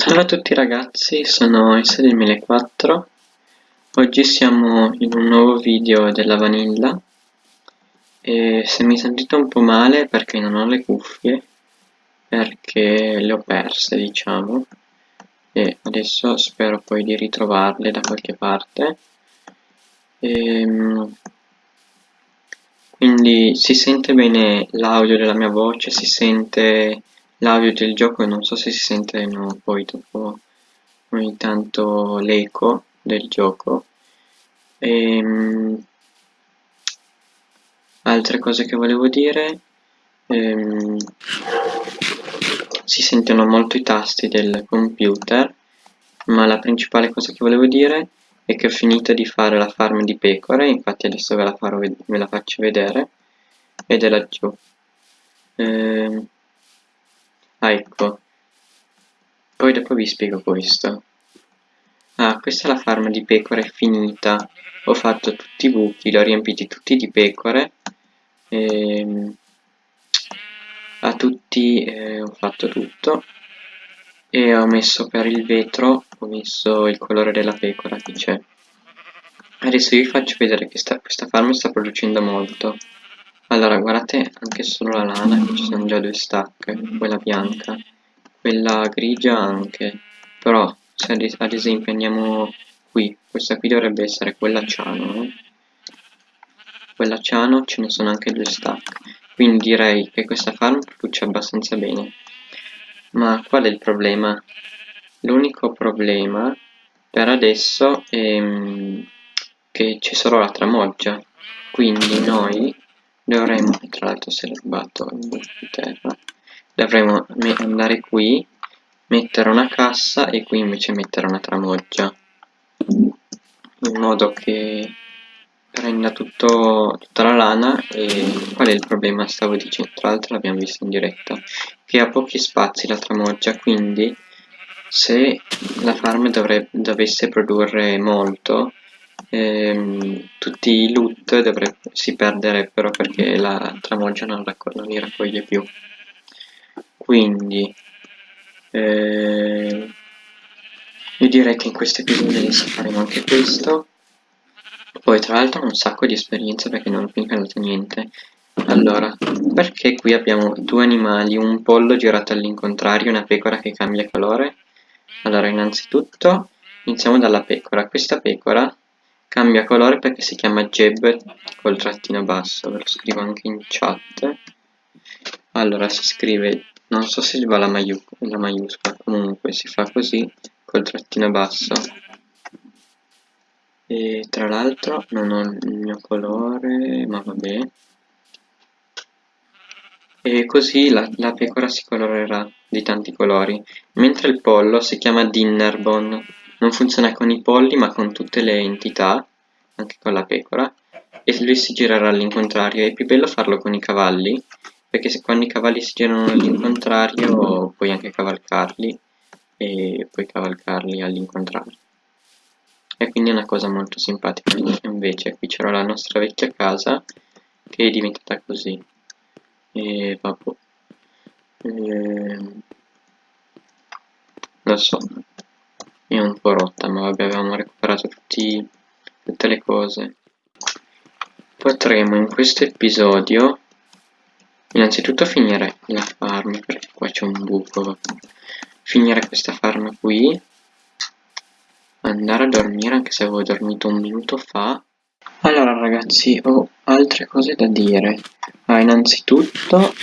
Salve a tutti ragazzi, sono S2004 Oggi siamo in un nuovo video della Vanilla. E se mi sentite un po' male perché non ho le cuffie perché le ho perse diciamo. E adesso spero poi di ritrovarle da qualche parte. E, ehm, quindi si sente bene l'audio della mia voce, si sente l'audio del gioco non so se si sente no, poi dopo ogni tanto l'eco del gioco. Ehm, altre cose che volevo dire ehm, si sentono molto i tasti del computer ma la principale cosa che volevo dire è che ho finito di fare la farm di pecore infatti adesso ve la, farò, ve la faccio vedere ed è laggiù. Ehm, ah ecco. Poi dopo vi spiego questo. Ah questa è la farm di pecore finita. Ho fatto tutti i buchi li ho riempiti tutti di pecore. Ehm, a tutti eh, ho fatto tutto. E ho messo per il vetro ho messo il colore della pecora che c'è. Adesso vi faccio vedere che sta, questa farm sta producendo molto allora guardate anche solo la lana che ci sono già due stack quella bianca quella grigia anche però se ad, esempio andiamo qui questa qui dovrebbe essere quella ciano eh? quella ciano ce ne sono anche due stack quindi direi che questa farm produce abbastanza bene ma qual è il problema? l'unico problema per adesso è mm, che c'è solo la tramoggia quindi noi dovremmo tra l'altro se rubato in terra. Dovremmo andare qui mettere una cassa e qui invece mettere una tramoggia. In modo che prenda tutto, tutta la lana e qual è il problema? Stavo dicendo tra l'altro l'abbiamo visto in diretta che ha pochi spazi la tramoggia quindi se la farm dovrebbe, dovesse produrre molto ehm, tutti i loot si perderebbero perché la tramoggia non, non li raccoglie più. Quindi eh, io direi che in questo episodio adesso faremo anche questo. Poi tra l'altro ho un sacco di esperienza perché non ho incanato niente. Allora perché qui abbiamo due animali un pollo girato all'incontrario e una pecora che cambia colore? Allora innanzitutto iniziamo dalla pecora. Questa pecora cambia colore perché si chiama Jeb col trattino basso ve lo scrivo anche in chat. Allora si scrive non so se va la, maiu la maiuscola comunque si fa così col trattino basso. E tra l'altro non ho il mio colore ma vabbè e così la, la, pecora si colorerà di tanti colori mentre il pollo si chiama Dinnerbone non funziona con i polli ma con tutte le entità anche con la pecora. E lui si girerà all'incontrario. È più bello farlo con i cavalli perché se quando i cavalli si girano all'incontrario puoi anche cavalcarli e puoi cavalcarli all'incontrario. E quindi è una cosa molto simpatica. Invece qui c'era la nostra vecchia casa che è diventata così. E vabbè. E... lo so è un po' rotta ma vabbè avevamo recuperato tutti, tutte le cose. Potremo in questo episodio innanzitutto finire la farm perché qua c'è un buco finire questa farm qui. Andare a dormire anche se avevo dormito un minuto fa. Allora ragazzi ho altre cose da dire. Ah, innanzitutto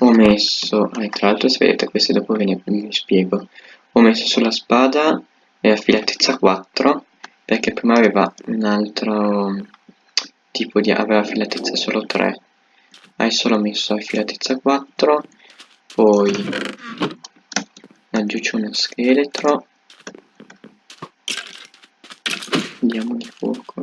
ho messo ah, tra l'altro se vedete queste dopo ve ne spiego ho messo sulla spada e affilatezza 4 perché prima aveva un altro tipo di aveva affilatezza solo 3 adesso l'ho messo affilatezza 4 poi c'è uno scheletro. Diamo di fuoco.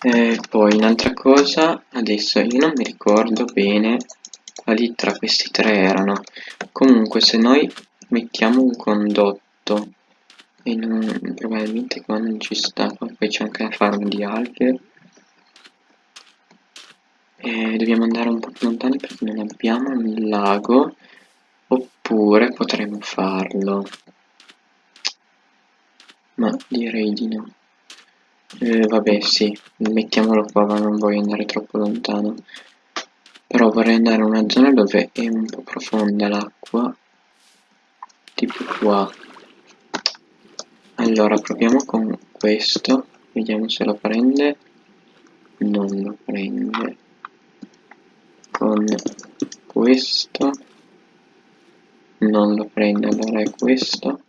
E poi un'altra cosa adesso io non mi ricordo bene quali tra questi tre erano. Comunque se noi mettiamo un condotto e non, probabilmente qua non ci sta poi c'è anche la farm di alghe e dobbiamo andare un po' più lontani perché non abbiamo un lago oppure potremmo farlo. Ma direi di no. Eh, vabbè sì mettiamolo qua ma non voglio andare troppo lontano però vorrei andare in una zona dove è un po' profonda l'acqua tipo qua. Allora proviamo con questo. Vediamo se lo prende. Non lo prende. Con questo. Non lo prende allora è questo.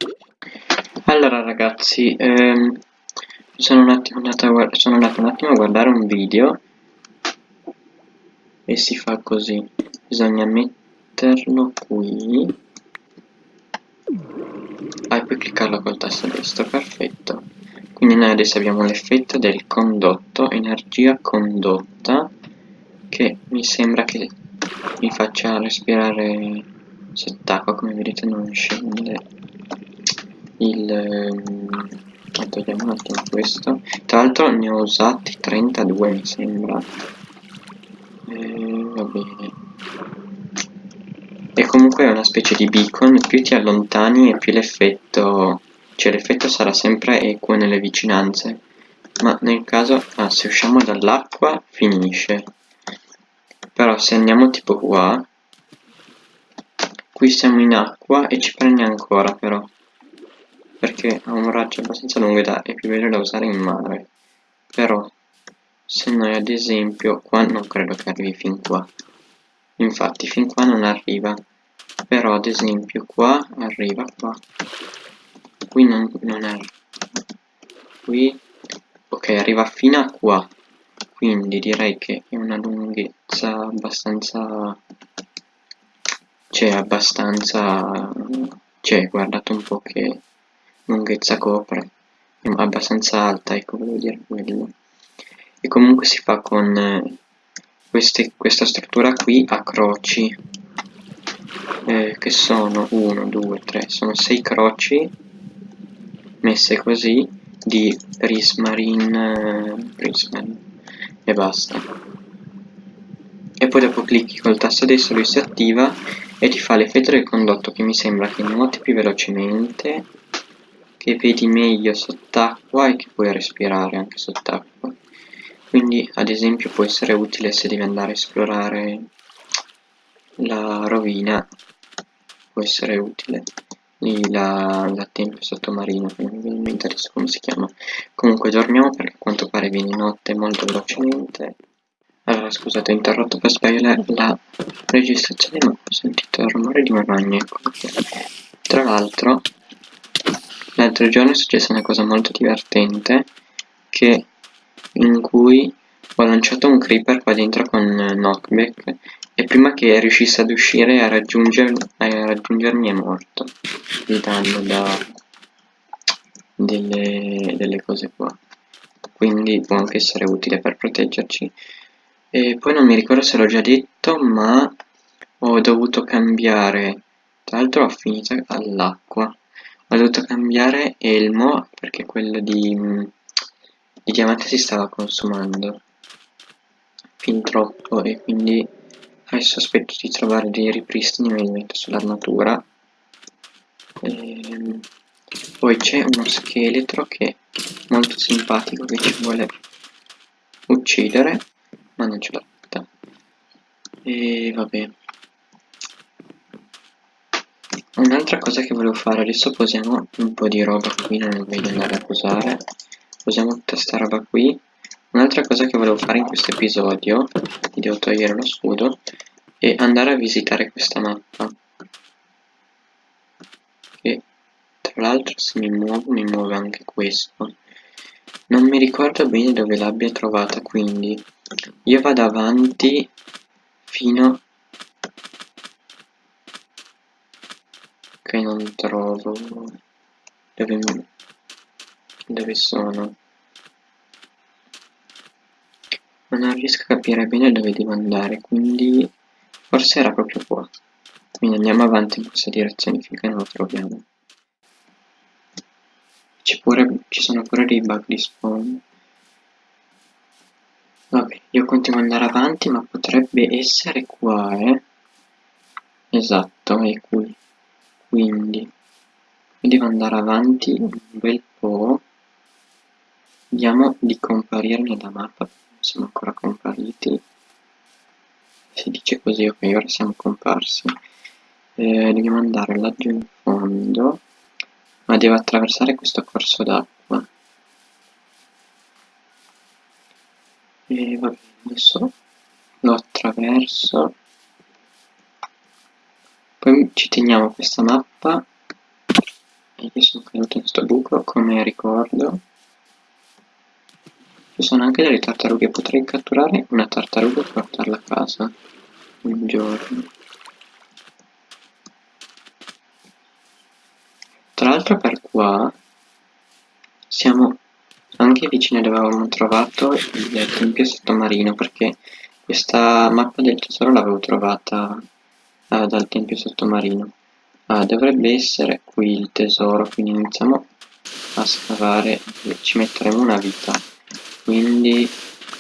Allora ragazzi ehm, sono, un attimo andato sono andato un attimo a guardare un video e si fa così. Bisogna metterlo qui. Ah, e poi cliccarlo col tasto destro perfetto. Quindi noi adesso abbiamo l'effetto del condotto energia condotta che mi sembra che mi faccia respirare sott'acqua come vedete non scende il ehm, togliamo un attimo questo. Tra l'altro ne ho usati 32 mi sembra. Va bene e comunque è una specie di beacon più ti allontani e più l'effetto cioè l'effetto sarà sempre equo nelle vicinanze. Ma nel caso ah, se usciamo dall'acqua finisce. Però se andiamo tipo qua qui siamo in acqua e ci prende ancora però. Perché ha un raggio abbastanza lungo ed è più bello da usare in mare. Però se noi ad esempio qua non credo che arrivi fin qua. Infatti fin qua non arriva. Però ad esempio qua arriva qua. Qui non, non arriva qui ok arriva fino a qua. Quindi direi che è una lunghezza abbastanza c'è abbastanza cioè guardate un po' che lunghezza copre. È abbastanza alta ecco volevo dire quello e comunque si fa con eh, queste, questa struttura qui a croci eh, che sono 1, 2, 3, sono 6 croci messe così di prismarine, eh, prismarine e basta. E poi dopo clicchi col tasto destro lui si attiva e ti fa l'effetto del condotto che mi sembra che nuoti più velocemente che vedi meglio sott'acqua e che puoi respirare anche sott'acqua quindi ad esempio può essere utile se devi andare a esplorare la rovina può essere utile. Lì la, la tempio sottomarina non mi viene adesso come si chiama. Comunque dormiamo perché a quanto pare viene notte molto velocemente. Allora scusate ho interrotto per sbagliare la registrazione ma ho sentito il rumore di una ragno ecco tra l'altro l'altro giorno è successa una cosa molto divertente che in cui ho lanciato un creeper qua dentro con knockback e prima che riuscisse ad uscire a, raggiunger, a raggiungermi è morto di danno da delle, delle cose qua. Quindi può anche essere utile per proteggerci. E poi non mi ricordo se l'ho già detto ma ho dovuto cambiare tra l'altro ho finito all'acqua ho dovuto cambiare elmo perché quello di il diamante si stava consumando fin troppo e quindi adesso aspetto di trovare dei ripristini me li metto sull'armatura ehm, poi c'è uno scheletro che è molto simpatico che ci vuole uccidere ma non ce l'ha fatta. E vabbè. Un'altra cosa che volevo fare adesso posiamo un po' di roba qui non è meglio andare a posare usiamo tutta sta roba qui. Un'altra cosa che volevo fare in questo episodio mi devo togliere lo scudo è andare a visitare questa mappa. E tra l'altro se mi muovo mi muove anche questo. Non mi ricordo bene dove l'abbia trovata quindi. Io vado avanti fino che non trovo dove mi dove sono. Ma non riesco a capire bene dove devo andare quindi forse era proprio qua. Quindi andiamo avanti in questa direzione finché non lo troviamo. Pure, ci sono pure dei bug di spawn. Vabbè io continuo ad andare avanti ma potrebbe essere qua eh. Esatto è qui. Quindi devo andare avanti un bel po' vediamo di comparire nella mappa siamo ancora compariti. Si dice così ok ora siamo comparsi. Eh, dobbiamo andare laggiù in fondo ma devo attraversare questo corso d'acqua. E va bene adesso lo attraverso. Poi ci teniamo questa mappa. E io sono caduto in questo buco come ricordo ci sono anche delle tartarughe potrei catturare una tartaruga e portarla a casa un giorno. Tra l'altro per qua siamo anche vicino dove avevamo trovato il tempio sottomarino perché questa mappa del tesoro l'avevo trovata uh, dal tempio sottomarino. Uh, dovrebbe essere qui il tesoro quindi iniziamo a scavare ci metteremo una vita quindi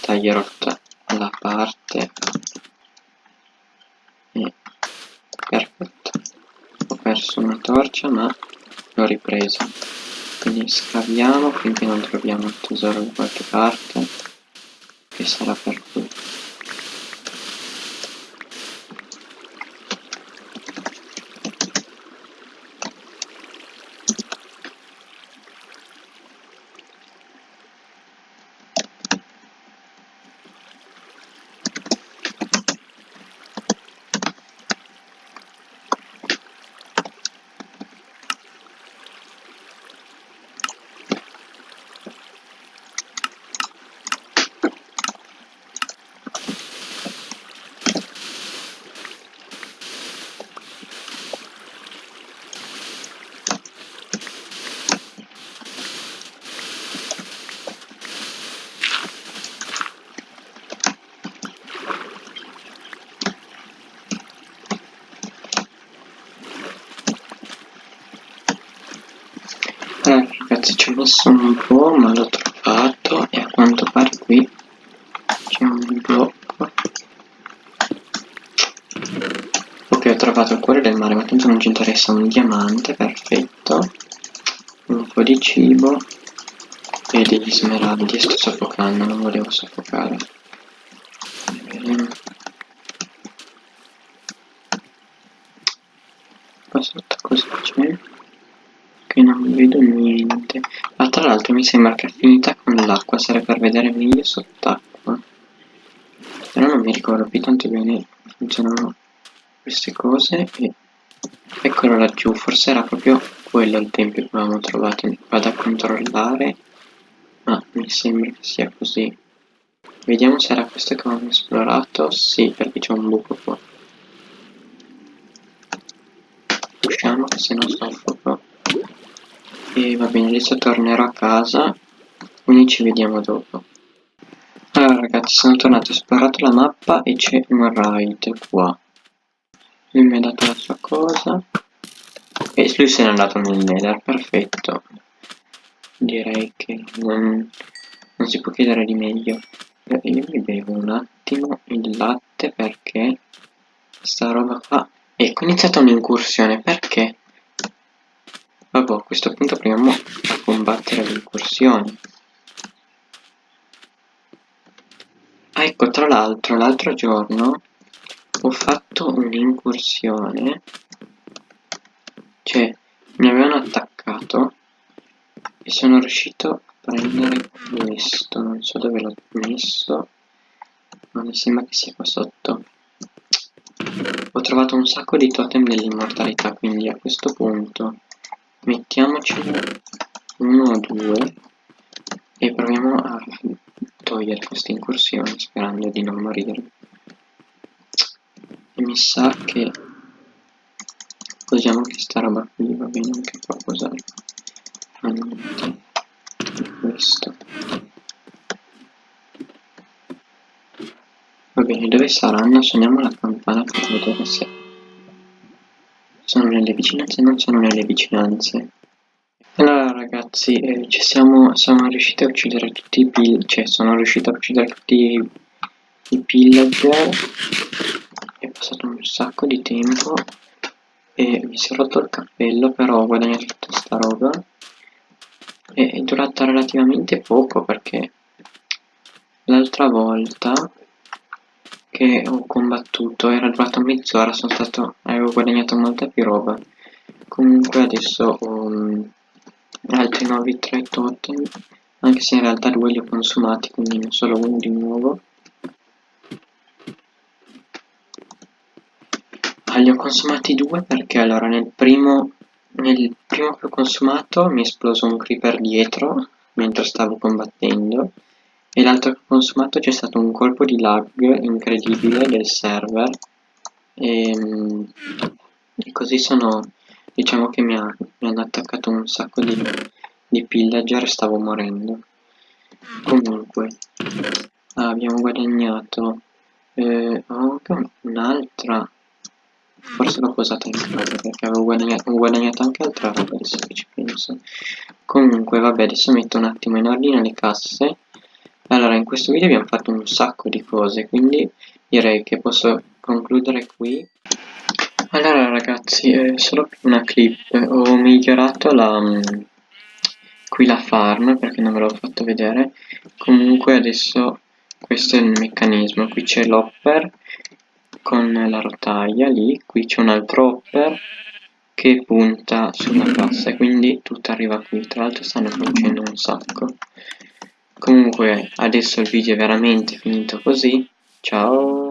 taglierò la parte. E perfetto. Ho perso una torcia ma l'ho ripresa. Quindi scaviamo finché non troviamo il tesoro da qualche parte che sarà per qui messo un po' ma l'ho trovato e a quanto pare qui c'è un blocco. Ok ho trovato il cuore del mare ma tanto non ci interessa un diamante perfetto. Un po' di cibo e degli smeraldi sto soffocando non volevo soffocare. Bene qua sotto cosa c'è? Che non vedo niente. Ma tra l'altro mi sembra che è finita con l'acqua sarebbe per vedere meglio sott'acqua. Però non mi ricordo più tanto bene funzionano queste cose e eccolo laggiù forse era proprio quello il tempio che avevamo trovato. Vado a controllare ma mi sembra che sia così. Vediamo se era questo che avevamo esplorato. Sì perché c'è un buco qua. Usciamo che se no soffoco e va bene adesso tornerò a casa. Quindi ci vediamo dopo. Allora ragazzi sono tornato ho esplorato la mappa e c'è un raid qua. Lui mi ha dato la sua cosa. E lui se n'è andato nel nether perfetto. Direi che non, non si può chiedere di meglio. Io mi bevo un attimo il latte perché sta roba qua. Ecco è iniziata un'incursione perché Vabbè, a questo punto proviamo a combattere l'incursione. Ah, ecco, tra l'altro, l'altro giorno ho fatto un'incursione. Cioè, mi avevano attaccato e sono riuscito a prendere questo. Non so dove l'ho messo, ma mi sembra che sia qua sotto. Ho trovato un sacco di totem dell'immortalità, quindi a questo punto mettiamocene uno o due e proviamo a togliere questa incursione sperando di non morire. E mi sa che usiamo questa roba qui va bene anche qua cos'è questo. Va bene dove saranno? Suoniamo la campana per vedere se sono nelle vicinanze non sono nelle vicinanze. Allora ragazzi eh, ci siamo, siamo riusciti a uccidere tutti i pill cioè sono riuscito a uccidere tutti i, i pillager è passato un sacco di tempo e mi si è rotto il cappello però ho guadagnato tutta sta roba. E è durata relativamente poco perché l'altra volta che ho combattuto era durata mezz'ora sono stato avevo guadagnato molta più roba. Comunque adesso ho um, altri nuovi tre totem anche se in realtà due li ho consumati quindi ne ho solo uno di nuovo. Ah, li ho consumati due perché allora nel primo nel primo che ho consumato mi è esploso un creeper dietro mentre stavo combattendo e l'altro consumato c'è stato un colpo di lag incredibile del server. E, ehm, e così sono diciamo che mi, ha, mi hanno attaccato un sacco di, di pillager e stavo morendo. Comunque abbiamo guadagnato eh, oh, un'altra forse l'ho posata in casa perché avevo guadagnato, ho guadagnato anche altra adesso che ci penso. Comunque vabbè adesso metto un attimo in ordine le casse allora in questo video abbiamo fatto un sacco di cose quindi direi che posso concludere qui. Allora ragazzi è solo per una clip. Ho migliorato la mm, qui la farm perché non ve l'ho fatto vedere. Comunque adesso questo è il meccanismo. Qui c'è l'hopper con la rotaia lì, qui c'è un altro hopper che punta sulla cassa quindi tutto arriva qui, tra l'altro stanno producendo un sacco. Comunque adesso il video è veramente finito così, ciao!